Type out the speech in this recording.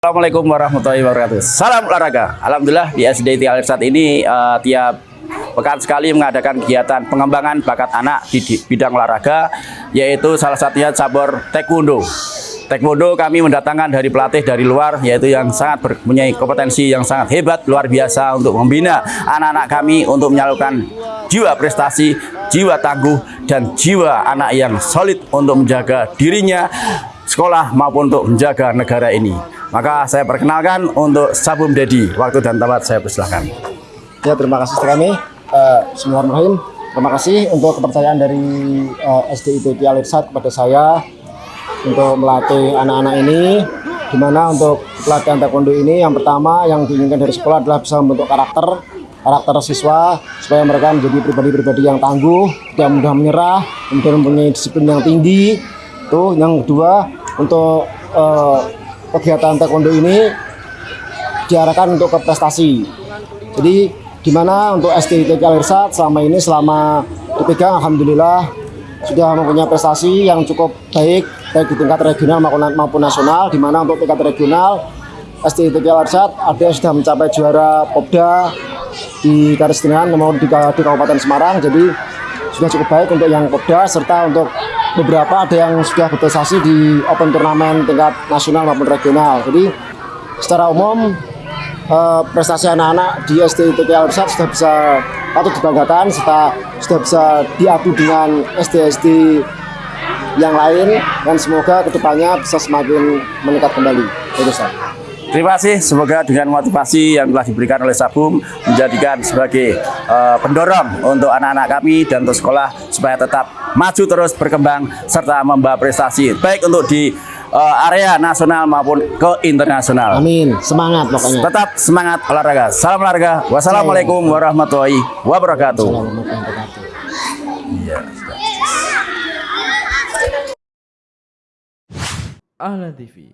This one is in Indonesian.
Assalamualaikum warahmatullahi wabarakatuh. Salam olahraga. Alhamdulillah di SD Tialir saat ini eh, tiap pekan sekali mengadakan kegiatan pengembangan bakat anak di, di bidang olahraga, yaitu salah satunya cabur taekwondo. Taekwondo kami mendatangkan dari pelatih dari luar, yaitu yang sangat mempunyai kompetensi yang sangat hebat, luar biasa untuk membina anak-anak kami untuk menyalurkan jiwa prestasi, jiwa tangguh, dan jiwa anak yang solid untuk menjaga dirinya, sekolah maupun untuk menjaga negara ini. Maka saya perkenalkan untuk Sabum Dedi. Waktu dan tempat saya persilahkan. Ya terima kasih kami. Uh, Bismillahirrahmanirrahim. Terima kasih untuk kepercayaan dari uh, SDIT Tialirsat kepada saya untuk melatih anak-anak ini. Di mana untuk pelatihan taekwondo ini yang pertama yang diinginkan dari sekolah adalah bisa membentuk karakter karakter siswa supaya mereka menjadi pribadi-pribadi yang tangguh, tidak mudah menyerah, kemudian mempunyai disiplin yang tinggi. Tuh yang kedua untuk uh, kegiatan taekwondo ini diarahkan untuk ke prestasi. Jadi gimana untuk STIT Alirsat selama ini selama dipegang Alhamdulillah sudah mempunyai prestasi yang cukup baik baik di tingkat regional maupun, nasional di mana untuk tingkat regional STIT Alirsat ada sudah mencapai juara Popda di Karistingan maupun di, di Kabupaten Semarang jadi sudah cukup baik untuk yang Popda serta untuk beberapa ada yang sudah berprestasi di open turnamen tingkat nasional maupun regional jadi secara umum eh, prestasi anak-anak di SDIT Alsat sudah bisa patut dibanggakan serta sudah bisa diadu dengan SD-SD yang lain dan semoga ke depannya bisa semakin meningkat kembali. Itu. Terima kasih, semoga dengan motivasi yang telah diberikan oleh Sabum menjadikan sebagai uh, pendorong untuk anak-anak kami dan untuk sekolah supaya tetap maju terus berkembang serta membawa prestasi baik untuk di uh, area nasional maupun ke internasional. Amin, semangat pokoknya. Tetap semangat olahraga. Salam olahraga. Wassalamualaikum warahmatullahi wabarakatuh. Iya. Ahlan TV